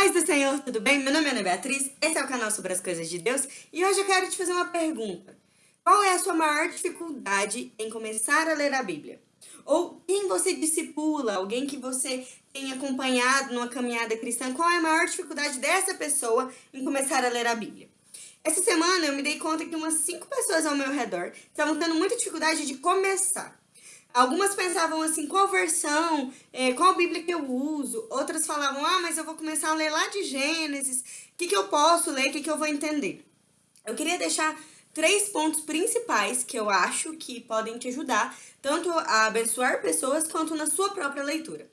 Paz do Senhor, tudo bem? Meu nome é Ana Beatriz, esse é o canal sobre as coisas de Deus e hoje eu quero te fazer uma pergunta. Qual é a sua maior dificuldade em começar a ler a Bíblia? Ou quem você discipula, alguém que você tem acompanhado numa caminhada cristã, qual é a maior dificuldade dessa pessoa em começar a ler a Bíblia? Essa semana eu me dei conta que umas cinco pessoas ao meu redor estavam tendo muita dificuldade de começar. Algumas pensavam assim, qual versão, é, qual Bíblia que eu uso? Outras falavam, ah, mas eu vou começar a ler lá de Gênesis, o que, que eu posso ler, o que, que eu vou entender? Eu queria deixar três pontos principais que eu acho que podem te ajudar, tanto a abençoar pessoas quanto na sua própria leitura.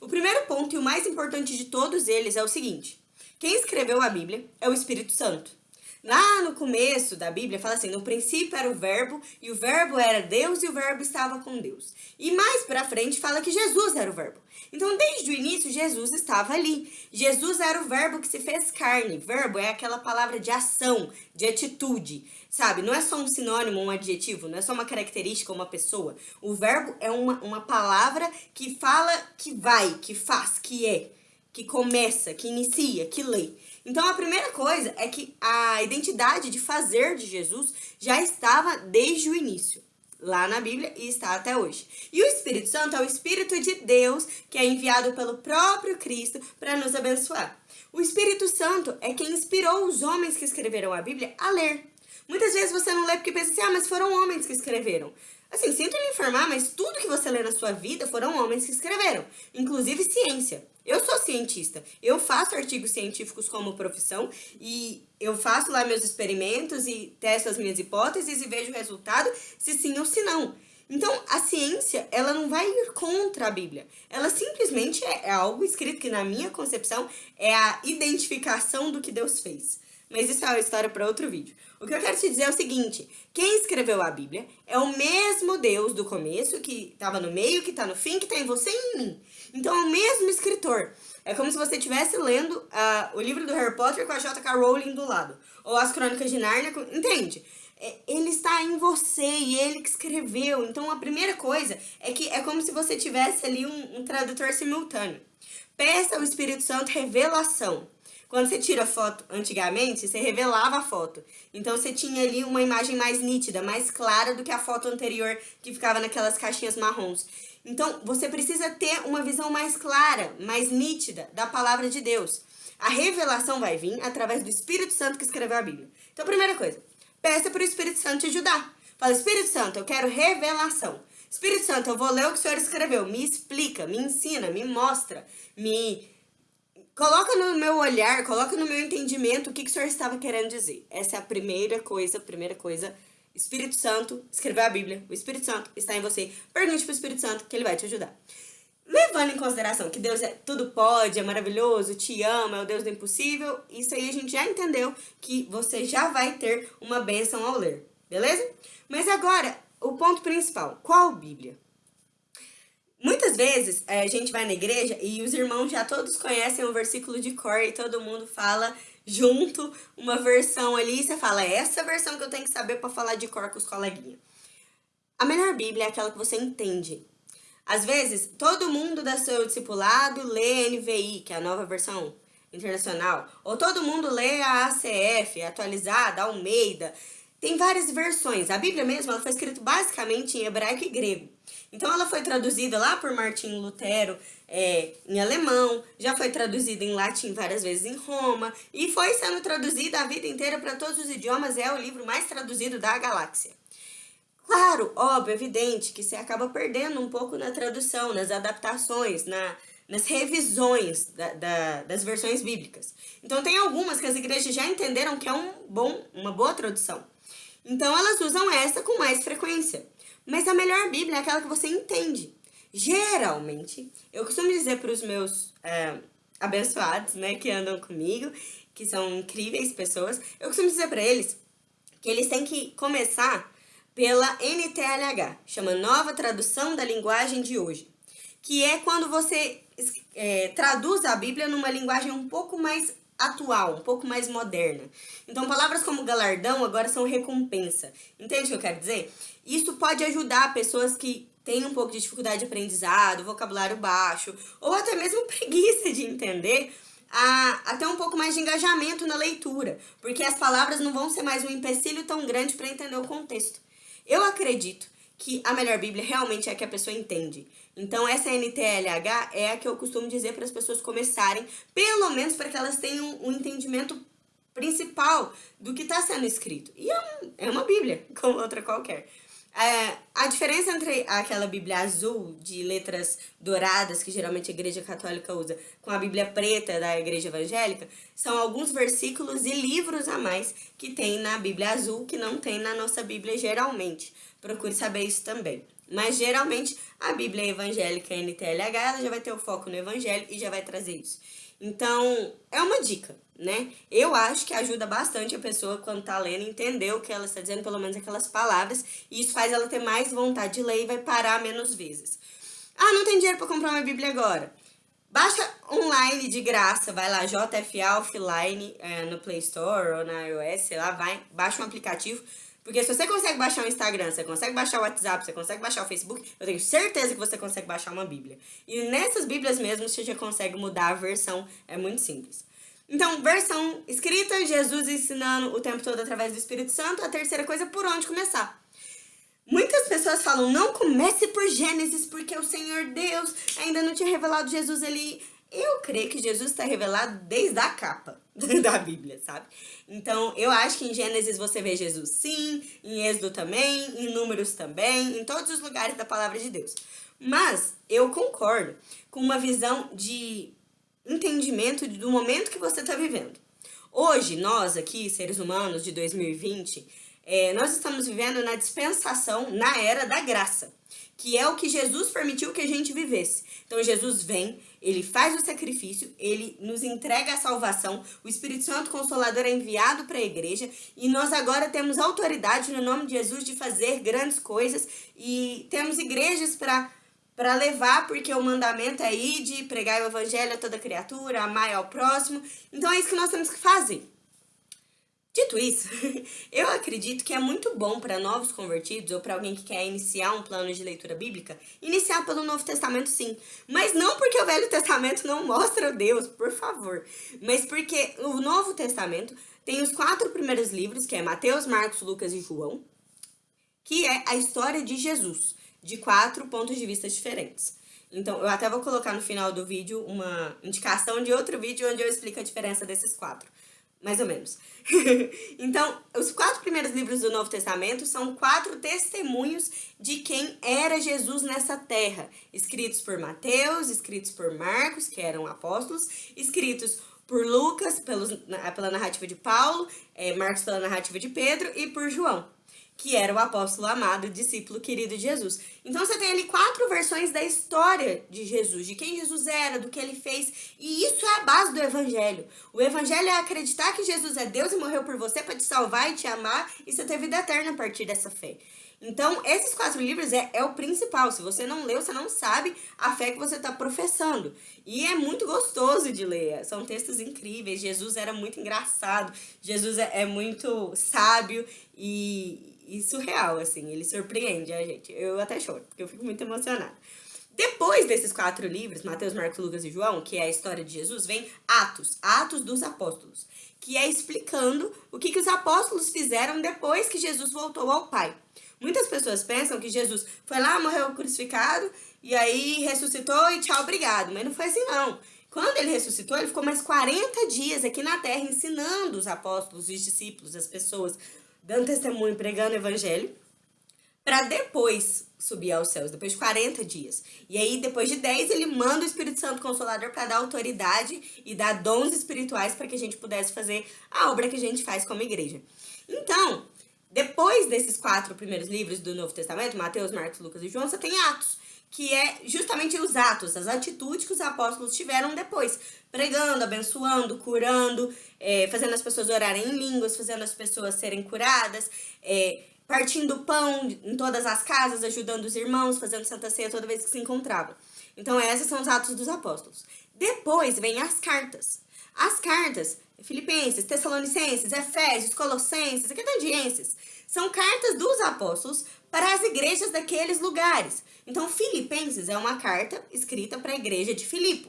O primeiro ponto e o mais importante de todos eles é o seguinte, quem escreveu a Bíblia é o Espírito Santo. Lá no começo da Bíblia fala assim, no princípio era o verbo, e o verbo era Deus, e o verbo estava com Deus. E mais pra frente fala que Jesus era o verbo. Então, desde o início, Jesus estava ali. Jesus era o verbo que se fez carne. Verbo é aquela palavra de ação, de atitude, sabe? Não é só um sinônimo, um adjetivo, não é só uma característica, uma pessoa. O verbo é uma, uma palavra que fala que vai, que faz, que é que começa, que inicia, que lê. Então a primeira coisa é que a identidade de fazer de Jesus já estava desde o início, lá na Bíblia e está até hoje. E o Espírito Santo é o Espírito de Deus que é enviado pelo próprio Cristo para nos abençoar. O Espírito Santo é quem inspirou os homens que escreveram a Bíblia a ler. Muitas vezes você não lê porque pensa assim, ah, mas foram homens que escreveram. Assim, sinto lhe informar, mas tudo que você lê na sua vida foram homens que escreveram, inclusive ciência. Eu sou cientista, eu faço artigos científicos como profissão e eu faço lá meus experimentos e testo as minhas hipóteses e vejo o resultado, se sim ou se não. Então, a ciência, ela não vai ir contra a Bíblia. Ela simplesmente é, é algo escrito que, na minha concepção, é a identificação do que Deus fez. Mas isso é uma história para outro vídeo. O que eu quero te dizer é o seguinte, quem escreveu a Bíblia é o mesmo Deus do começo, que estava no meio, que está no fim, que está em você e em mim. Então é o mesmo escritor. É como se você estivesse lendo uh, o livro do Harry Potter com a J.K. Rowling do lado. Ou as Crônicas de Nárnia, com... entende? É, ele está em você e ele que escreveu. Então a primeira coisa é que é como se você tivesse ali um, um tradutor simultâneo. Peça ao Espírito Santo revelação. Quando você tira foto antigamente, você revelava a foto. Então você tinha ali uma imagem mais nítida, mais clara do que a foto anterior que ficava naquelas caixinhas marrons. Então você precisa ter uma visão mais clara, mais nítida da palavra de Deus. A revelação vai vir através do Espírito Santo que escreveu a Bíblia. Então, primeira coisa, peça para o Espírito Santo te ajudar. Fala, Espírito Santo, eu quero revelação. Espírito Santo, eu vou ler o que o Senhor escreveu. Me explica, me ensina, me mostra, me Coloca no meu olhar, coloca no meu entendimento o que, que o Senhor estava querendo dizer. Essa é a primeira coisa, primeira coisa. Espírito Santo, escreveu a Bíblia, o Espírito Santo está em você. Pergunte para o Espírito Santo que ele vai te ajudar. Levando em consideração que Deus é tudo pode, é maravilhoso, te ama, é o Deus do impossível, isso aí a gente já entendeu que você já vai ter uma bênção ao ler, beleza? Mas agora, o ponto principal, qual Bíblia? Muitas vezes é, a gente vai na igreja e os irmãos já todos conhecem o versículo de cor e todo mundo fala junto uma versão ali e você fala, é essa versão que eu tenho que saber para falar de cor com os coleguinhas. A melhor Bíblia é aquela que você entende. Às vezes, todo mundo da seu discipulado lê NVI, que é a nova versão internacional, ou todo mundo lê a ACF, atualizada, Almeida. Tem várias versões. A Bíblia mesmo ela foi escrita basicamente em hebraico e grego. Então ela foi traduzida lá por Martinho Lutero é, em alemão, já foi traduzida em latim várias vezes em Roma, e foi sendo traduzida a vida inteira para todos os idiomas, é o livro mais traduzido da galáxia. Claro, óbvio, evidente que você acaba perdendo um pouco na tradução, nas adaptações, na, nas revisões da, da, das versões bíblicas. Então tem algumas que as igrejas já entenderam que é um bom, uma boa tradução. Então elas usam essa com mais frequência. Mas a melhor Bíblia é aquela que você entende. Geralmente, eu costumo dizer para os meus é, abençoados, né, que andam comigo, que são incríveis pessoas, eu costumo dizer para eles que eles têm que começar pela NTLH, chama Nova Tradução da Linguagem de Hoje, que é quando você é, traduz a Bíblia numa linguagem um pouco mais atual, um pouco mais moderna. Então, palavras como galardão agora são recompensa. Entende o que eu quero dizer? Isso pode ajudar pessoas que têm um pouco de dificuldade de aprendizado, vocabulário baixo, ou até mesmo preguiça de entender, a, a ter um pouco mais de engajamento na leitura, porque as palavras não vão ser mais um empecilho tão grande para entender o contexto. Eu acredito que a melhor Bíblia realmente é a que a pessoa entende. Então, essa NTLH é a que eu costumo dizer para as pessoas começarem, pelo menos para que elas tenham um entendimento principal do que está sendo escrito. E é, um, é uma Bíblia, como outra qualquer. É, a diferença entre aquela Bíblia azul de letras douradas, que geralmente a igreja católica usa, com a Bíblia preta da igreja evangélica, são alguns versículos e livros a mais que tem na Bíblia azul, que não tem na nossa Bíblia geralmente. Procure saber isso também. Mas geralmente a Bíblia evangélica NTLH ela já vai ter o foco no evangelho e já vai trazer isso. Então, é uma dica, né? Eu acho que ajuda bastante a pessoa quando tá lendo entender o que ela está dizendo, pelo menos aquelas palavras, e isso faz ela ter mais vontade de ler e vai parar menos vezes. Ah, não tem dinheiro para comprar uma Bíblia agora. Baixa online de graça, vai lá, JFA Offline é, no Play Store ou na iOS, sei lá, vai, baixa um aplicativo, porque se você consegue baixar o Instagram, você consegue baixar o WhatsApp, você consegue baixar o Facebook, eu tenho certeza que você consegue baixar uma Bíblia. E nessas Bíblias mesmo, você já consegue mudar a versão, é muito simples. Então, versão escrita, Jesus ensinando o tempo todo através do Espírito Santo. A terceira coisa, por onde começar. Muitas pessoas falam, não comece por Gênesis, porque o Senhor Deus ainda não tinha revelado Jesus ali eu creio que Jesus está revelado desde a capa da Bíblia, sabe? Então, eu acho que em Gênesis você vê Jesus sim, em Êxodo também, em Números também, em todos os lugares da palavra de Deus. Mas eu concordo com uma visão de entendimento do momento que você está vivendo. Hoje, nós aqui, seres humanos de 2020, é, nós estamos vivendo na dispensação, na era da graça que é o que Jesus permitiu que a gente vivesse. Então Jesus vem, ele faz o sacrifício, ele nos entrega a salvação, o Espírito Santo Consolador é enviado para a igreja e nós agora temos autoridade no nome de Jesus de fazer grandes coisas e temos igrejas para para levar, porque o mandamento é ir de pregar o evangelho a toda criatura, amar ao próximo. Então é isso que nós temos que fazer. Dito isso, eu acredito que é muito bom para novos convertidos ou para alguém que quer iniciar um plano de leitura bíblica, iniciar pelo Novo Testamento sim. Mas não porque o Velho Testamento não mostra Deus, por favor. Mas porque o Novo Testamento tem os quatro primeiros livros, que é Mateus, Marcos, Lucas e João, que é a história de Jesus, de quatro pontos de vista diferentes. Então, eu até vou colocar no final do vídeo uma indicação de outro vídeo onde eu explico a diferença desses quatro mais ou menos. então, os quatro primeiros livros do Novo Testamento são quatro testemunhos de quem era Jesus nessa terra, escritos por Mateus, escritos por Marcos, que eram apóstolos, escritos por Lucas, pelos, pela narrativa de Paulo, é, Marcos pela narrativa de Pedro e por João que era o apóstolo amado, discípulo querido de Jesus. Então você tem ali quatro versões da história de Jesus, de quem Jesus era, do que ele fez, e isso é a base do evangelho. O evangelho é acreditar que Jesus é Deus e morreu por você para te salvar e te amar e você ter vida eterna a partir dessa fé. Então, esses quatro livros é, é o principal. Se você não leu, você não sabe a fé que você está professando. E é muito gostoso de ler. São textos incríveis. Jesus era muito engraçado. Jesus é, é muito sábio e, e surreal, assim. Ele surpreende a gente. Eu até choro, porque eu fico muito emocionada. Depois desses quatro livros, Mateus, Marcos, Lucas e João, que é a história de Jesus, vem Atos, Atos dos Apóstolos, que é explicando o que, que os apóstolos fizeram depois que Jesus voltou ao Pai. Muitas pessoas pensam que Jesus foi lá, morreu crucificado, e aí ressuscitou e tchau, obrigado. Mas não foi assim, não. Quando ele ressuscitou, ele ficou mais 40 dias aqui na terra ensinando os apóstolos, os discípulos, as pessoas, dando testemunho, pregando o evangelho, para depois subir aos céus, depois de 40 dias. E aí, depois de 10, ele manda o Espírito Santo Consolador para dar autoridade e dar dons espirituais para que a gente pudesse fazer a obra que a gente faz como igreja. Então, depois desses quatro primeiros livros do Novo Testamento, Mateus, Marcos, Lucas e João, você tem Atos, que é justamente os atos, as atitudes que os apóstolos tiveram depois, pregando, abençoando, curando, é, fazendo as pessoas orarem em línguas, fazendo as pessoas serem curadas, é, partindo pão em todas as casas, ajudando os irmãos, fazendo santa ceia toda vez que se encontravam. Então, esses são os atos dos apóstolos. Depois vem as cartas. As cartas, Filipenses, Tessalonicenses, Efésios, Colossenses, Academienses, são cartas dos apóstolos para as igrejas daqueles lugares. Então, Filipenses é uma carta escrita para a igreja de Filipo.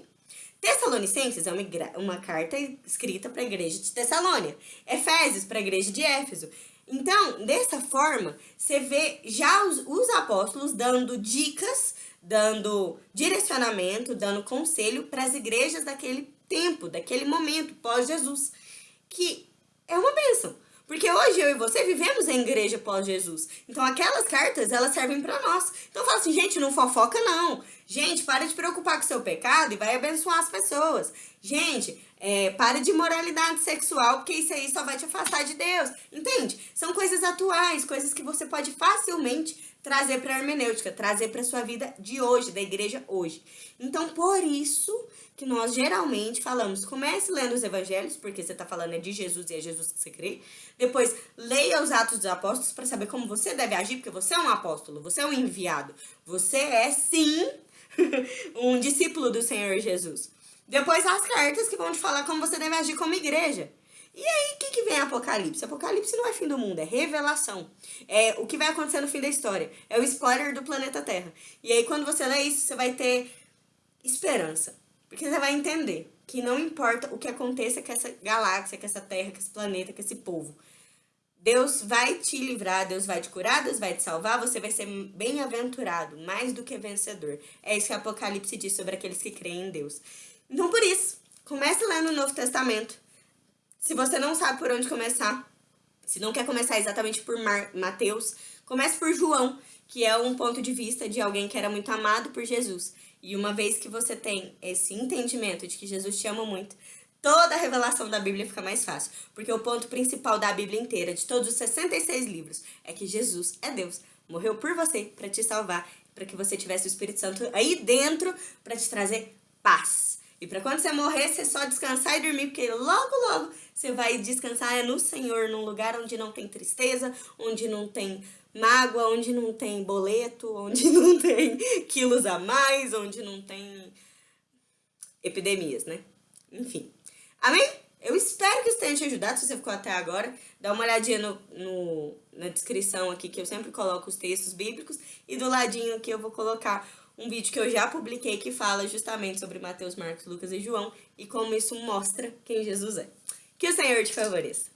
Tessalonicenses é uma, uma carta escrita para a igreja de Tessalônia. Efésios para a igreja de Éfeso. Então, dessa forma, você vê já os, os apóstolos dando dicas, dando direcionamento, dando conselho para as igrejas daquele tempo, daquele momento, pós-Jesus, que é uma bênção. Porque hoje eu e você vivemos em igreja pós-Jesus. Então aquelas cartas, elas servem para nós. Então fala assim, gente, não fofoca não. Gente, para de preocupar com o seu pecado e vai abençoar as pessoas. Gente, é, para de moralidade sexual, porque isso aí só vai te afastar de Deus. Entende? São coisas atuais, coisas que você pode facilmente trazer para a hermenêutica, trazer para sua vida de hoje, da igreja hoje. Então, por isso que nós geralmente falamos, comece lendo os evangelhos, porque você está falando é de Jesus e é Jesus que você crê. Depois, leia os Atos dos Apóstolos para saber como você deve agir, porque você é um apóstolo, você é um enviado. Você é, sim, um discípulo do Senhor Jesus. Depois, as cartas que vão te falar como você deve agir como igreja. E aí, o que, que vem Apocalipse? Apocalipse não é fim do mundo, é revelação. É o que vai acontecer no fim da história. É o spoiler do planeta Terra. E aí, quando você lê isso, você vai ter esperança. Porque você vai entender que não importa o que aconteça com essa galáxia, com essa Terra, com esse planeta, com esse povo. Deus vai te livrar, Deus vai te curar, Deus vai te salvar, você vai ser bem-aventurado, mais do que vencedor. É isso que Apocalipse diz sobre aqueles que creem em Deus. Então, por isso, comece lendo o Novo Testamento. Se você não sabe por onde começar, se não quer começar exatamente por Mar Mateus, comece por João, que é um ponto de vista de alguém que era muito amado por Jesus. E uma vez que você tem esse entendimento de que Jesus te ama muito, toda a revelação da Bíblia fica mais fácil. Porque o ponto principal da Bíblia inteira, de todos os 66 livros, é que Jesus é Deus. Morreu por você para te salvar, para que você tivesse o Espírito Santo aí dentro para te trazer paz. E para quando você morrer, você só descansar e dormir, porque logo, logo você vai descansar no Senhor, num lugar onde não tem tristeza, onde não tem mágoa, onde não tem boleto, onde não tem quilos a mais, onde não tem epidemias, né? Enfim. Amém? Eu espero que isso tenha te ajudado, se você ficou até agora. Dá uma olhadinha no, no, na descrição aqui, que eu sempre coloco os textos bíblicos. E do ladinho aqui eu vou colocar um vídeo que eu já publiquei que fala justamente sobre Mateus, Marcos, Lucas e João e como isso mostra quem Jesus é. Que o Senhor te favoreça.